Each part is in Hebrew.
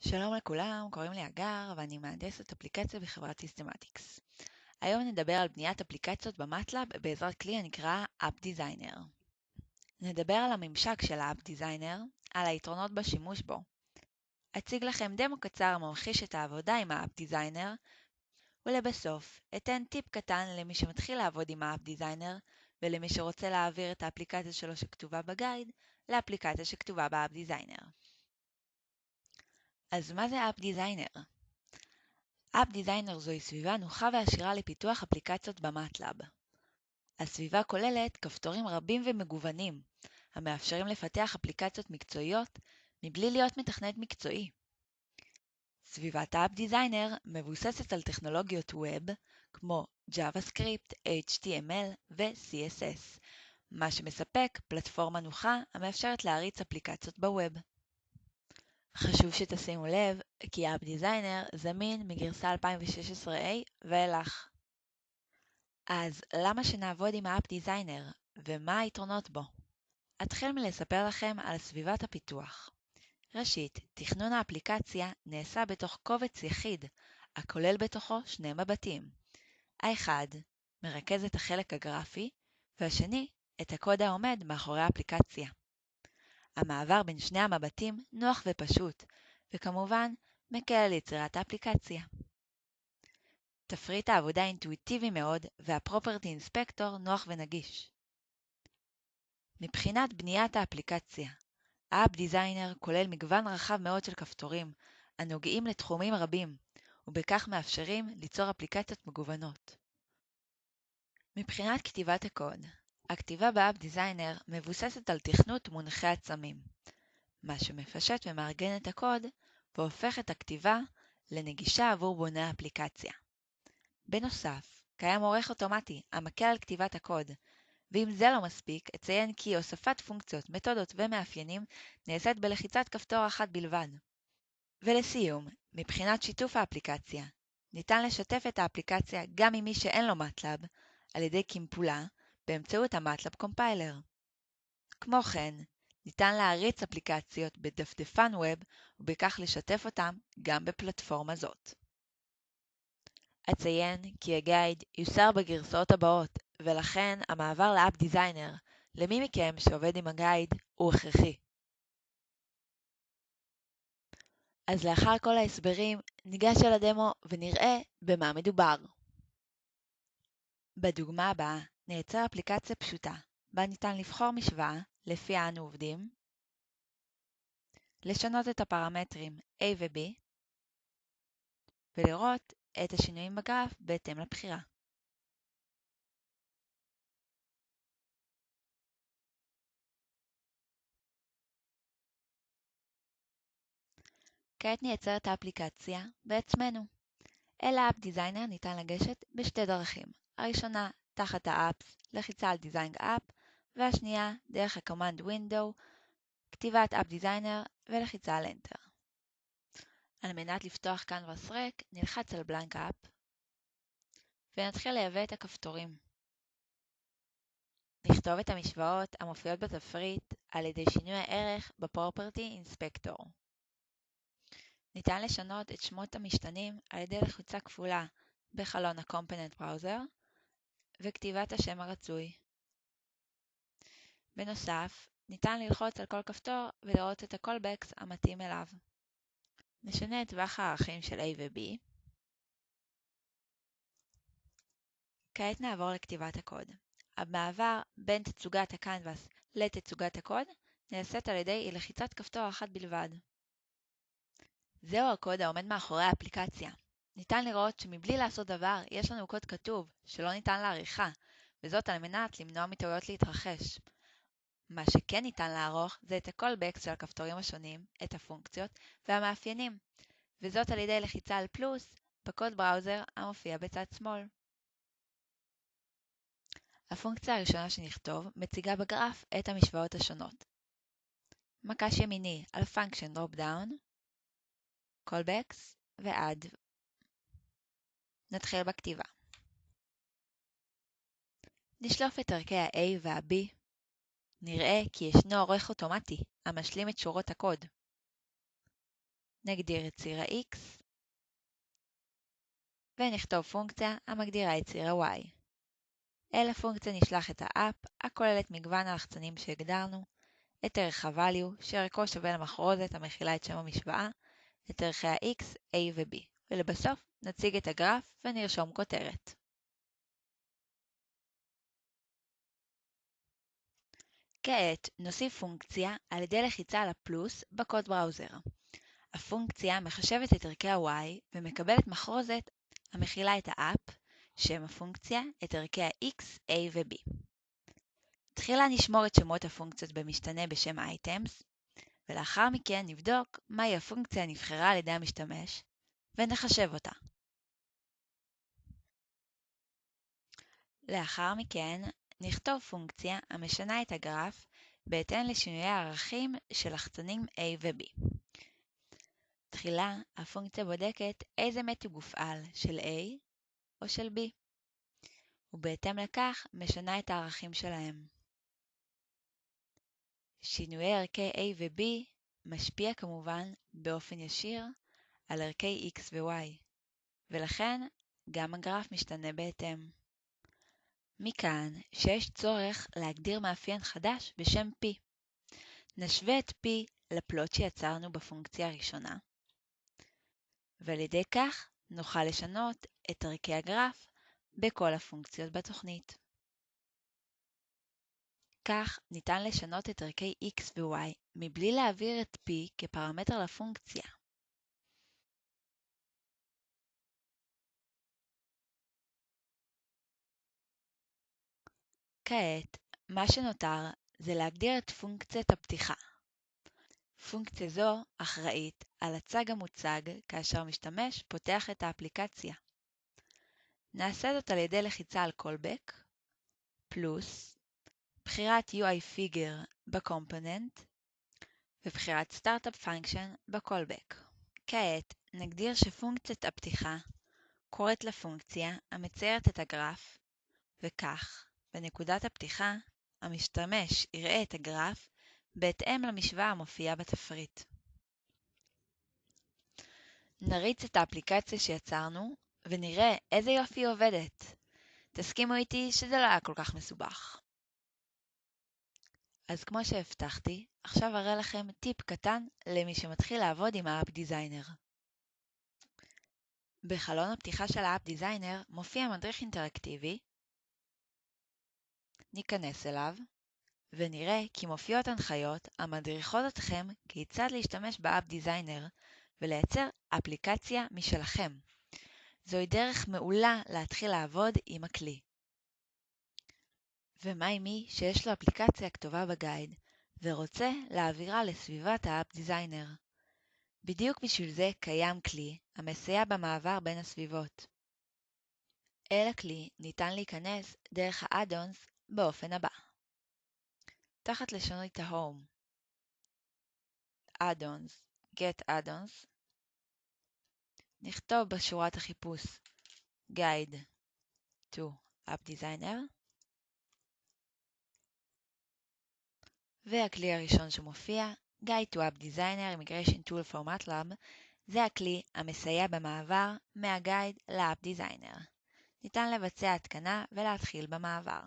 שלום לכולם, קוראים לי הגר ואני מהנדסת אפליקציה בחברת Systematics. היום נדבר על בניית אפליקציות ב MATLAB בעזרת כלי הנקרא App Designer. נדבר על הממשק של ה-App Designer, על היתרונות בשימוש בו. אציג לכם דמו קצר הממחיש את העבודה עם ה-App Designer, ולבסוף אתן טיפ קטן למי שמתחיל לעבוד עם ה-App Designer ולמי שרוצה להעביר את האפליקציה שלו שכתובה ב GUIDE לאפליקציה שכתובה ב-App Designer. אז מה זה App Designer? App Designer זוהי סביבה נוחה ועשירה לפיתוח אפליקציות במטלאב. הסביבה כוללת כפתורים רבים ומגוונים, המאפשרים לפתח אפליקציות מקצועיות מבלי להיות מתכנת מקצועי. סביבת App Designer מבוססת על טכנולוגיות Web כמו JavaScript, HTML ו-CSS, מה שמספק פלטפורמה נוחה המאפשרת להריץ אפליקציות בווב. חשוב שתשימו לב כי App Designer זמין מגרסה 2016A ואילך. אז למה שנעבוד עם ה-App Designer ומה היתרונות בו? אתחיל מלספר לכם על סביבת הפיתוח. ראשית, תכנון האפליקציה נעשה בתוך קובץ יחיד, הכולל בתוכו שני מבטים. האחד מרכז את החלק הגרפי, והשני את הקוד העומד מאחורי האפליקציה. המעבר בין שני המבטים נוח ופשוט, וכמובן מקל על יצירת האפליקציה. תפריט העבודה אינטואיטיבי מאוד וה-Property Inspector נוח ונגיש. מבחינת בניית האפליקציה, האפ דיזיינר כולל מגוון רחב מאוד של כפתורים, הנוגעים לתחומים רבים, ובכך מאפשרים ליצור אפליקציות מגוונות. מבחינת כתיבת הקוד, הכתיבה באפ דיזיינר מבוססת על תכנות מונחי עצמים, מה שמפשט ומארגן את הקוד והופך את הכתיבה לנגישה עבור בוני האפליקציה. בנוסף, קיים עורך אוטומטי המקל על כתיבת הקוד, ואם זה לא מספיק, אציין כי הוספת פונקציות, מתודות ומאפיינים נעשית בלחיצת כפתור אחת בלבד. ולסיום, מבחינת שיתוף האפליקציה, ניתן לשתף את האפליקציה גם עם מי שאין לו MATLAB על ידי קימפולה באמצעות ה MATLAB Compiler. כמו כן, ניתן להריץ אפליקציות בדפדפן web ובכך לשתף אותם גם בפלטפורמה זאת. אציין כי ה GUIDE יוסר בגרסאות הבאות, ולכן המעבר ל App Designer למי מכם שעובד עם הגייד הוא הכרחי. אז לאחר כל ההסברים, ניגש אל הדמו ונראה במה מדובר. בדוגמה הבאה נייצר אפליקציה פשוטה, בה ניתן לבחור משוואה לפיה אנו עובדים, לשנות את הפרמטרים A ו-B, ולראות את השינויים בגרף בהתאם לבחירה. כעת נייצר את האפליקציה בעצמנו. אל ה App Designer ניתן לגשת בשתי דרכים. הראשונה, תחת ה Apps, לחיצה על Design App, והשנייה, דרך ה-Command Window, כתיבת App Designer ולחיצה על Enter. על מנת לפתוח Canvas ריק, נלחץ על Blank App, ונתחיל לייבא את הכפתורים. נכתוב את המשוואות המופיעות בתפריט על ידי שינוי הערך ב-Property Inspector. ניתן לשנות את שמות המשתנים על ידי לחיצה כפולה בחלון ה-Component Browser וכתיבת השם הרצוי. בנוסף, ניתן ללחוץ על כל כפתור ולראות את ה-callbacks המתאים אליו. נשנה את טווח הערכים של A ו-B. כעת נעבור לכתיבת הקוד. המעבר בין תצוגת ה-Canvas לתצוגת הקוד נעשית על ידי לחיצת כפתור אחת בלבד. זהו הקוד העומד מאחורי האפליקציה. ניתן לראות שמבלי לעשות דבר, יש לנו קוד כתוב, שלא ניתן לעריכה, וזאת על מנת למנוע מטעויות להתרחש. מה שכן ניתן לערוך זה את ה-callbacks של הכפתורים השונים, את הפונקציות והמאפיינים, וזאת על ידי לחיצה על פלוס בקוד בראוזר המופיע בצד שמאל. הפונקציה הראשונה שנכתוב מציגה בגרף את המשוואות השונות. מקש ימיני על Function Dropdown, callbacks ועד נתחיל בכתיבה. נשלוף את ערכי ה-A וה-B. נראה כי ישנו עורך אוטומטי המשלים את שורות הקוד. נגדיר את ציר ה-x ונכתוב פונקציה המגדירה את ציר ה-y. אל הפונקציה נשלח את האפ, הכוללת מגוון הלחצנים שהגדרנו, את ערך ה-value, שערכו שווה למחרוזת המכילה את שם המשוואה, את ערכי ה-x, a ו-b, ולבסוף נציג את הגרף ונרשום כותרת. כעת נוסיף פונקציה על ידי לחיצה על הפלוס בקוד בראוזר. הפונקציה מחשבת את ערכי ה-y ומקבלת מחרוזת המכילה את האפ, שם הפונקציה, את ערכי ה-x, a ו-b. תחילה נשמור את שמות הפונקציות במשתנה בשם items, ולאחר מכן נבדוק מהי הפונקציה הנבחרה על ידי המשתמש, ונחשב אותה. לאחר מכן נכתוב פונקציה המשנה את הגרף בהתאם לשינויי הערכים של לחצנים A ו-B. תחילה הפונקציה בודקת איזה מתג הופעל של A או של B, ובהתאם לכך משנה את הערכים שלהם. שינויי ערכי A ו-B משפיע כמובן באופן ישיר על ערכי X ו-Y, ולכן גם הגרף משתנה בהתאם. מכאן שיש צורך להגדיר מאפיין חדש בשם P. נשווה את P לפלוט שיצרנו בפונקציה הראשונה, ועל ידי כך נוכל לשנות את ערכי הגרף בכל הפונקציות בתוכנית. כך ניתן לשנות את ערכי x ו-y מבלי להעביר את p כפרמטר לפונקציה. כעת, מה שנותר זה להגדיר את פונקציית הפתיחה. פונקציה זו אחראית על הצג המוצג כאשר משתמש פותח את האפליקציה. נעשה זאת על ידי לחיצה על callback, פלוס, בחירת UI Figure ב-Component ובחירת Startup Function ב-Callback. כעת נגדיר שפונקציית הפתיחה קוראת לפונקציה המציירת את הגרף, וכך, בנקודת הפתיחה, המשתמש יראה את הגרף בהתאם למשוואה המופיעה בתפריט. נריץ את האפליקציה שיצרנו ונראה איזה יופי היא עובדת. תסכימו איתי שזה לא היה כל כך מסובך. אז כמו שהבטחתי, עכשיו אראה לכם טיפ קטן למי שמתחיל לעבוד עם האפ דיזיינר. בחלון הפתיחה של ה App Designer מופיע מדריך אינטראקטיבי, ניכנס אליו, ונראה כי מופיעות הנחיות המדריכות אתכם כיצד להשתמש ב App Designer ולייצר אפליקציה משלכם. זוהי דרך מעולה להתחיל לעבוד עם הכלי. ומה עם מי שיש לו אפליקציה כתובה ב GUIDE ורוצה להעבירה לסביבת ה App Designer? בדיוק בשביל זה קיים כלי המסייע במעבר בין הסביבות. אל הכלי ניתן להיכנס דרך ה-Add-ons באופן הבא. תחת לשונית ה-Home Add-ons, Get Add-ons, נכתוב בשורת החיפוש Guide to App Designer והכלי הראשון שמופיע, GUIDE to App Designer Migration Tool for MATLAB, זה הכלי המסייע במעבר מה GUIDE ל App Designer. ניתן לבצע התקנה ולהתחיל במעבר.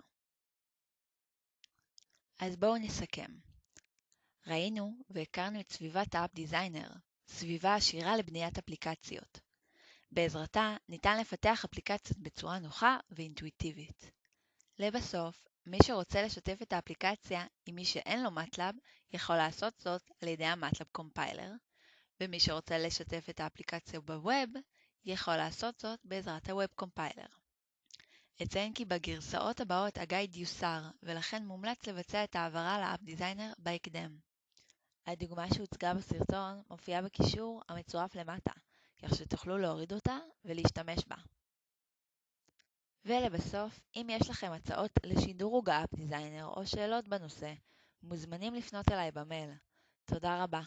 אז בואו נסכם. ראינו והכרנו את סביבת ה App Designer, סביבה עשירה לבניית אפליקציות. בעזרתה ניתן לפתח אפליקציות בצורה נוחה ואינטואיטיבית. לבסוף, מי שרוצה לשתף את האפליקציה עם מי שאין לו MATLAB, יכול לעשות זאת על ידי ה-MATLAB Compiler, ומי שרוצה לשתף את האפליקציה בווב, יכול לעשות זאת בעזרת ה-Web Compiler. אציין כי בגרסאות הבאות הגייד יוסר, ולכן מומלץ לבצע את ההעברה לאפ דיזיינר בהקדם. הדוגמה שהוצגה בסרטון מופיעה בקישור המצורף למטה, כך שתוכלו להוריד אותה ולהשתמש בה. ולבסוף, אם יש לכם הצעות לשדרוג האפ דיזיינר או שאלות בנושא, מוזמנים לפנות אליי במייל. תודה רבה.